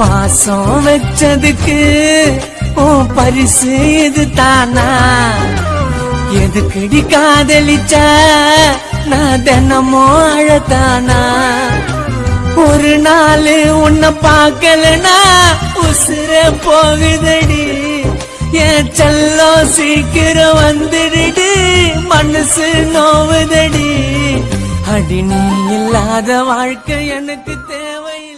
பாசம் வச்சதுக்கு ஓ பரிசு இது தானா எதுக்கடி காதலிச்ச? நான் தினமும் அழத்தானா? ஒரு நாள் உன்னை பார்க்கலனா உசுர போகுதடி. என் செல்லம் சீக்கிரம் வந்துடுடி மனசு நோவுதடி. அடி நீ இல்லாத வாழ்க்கை எனக்கு தேவை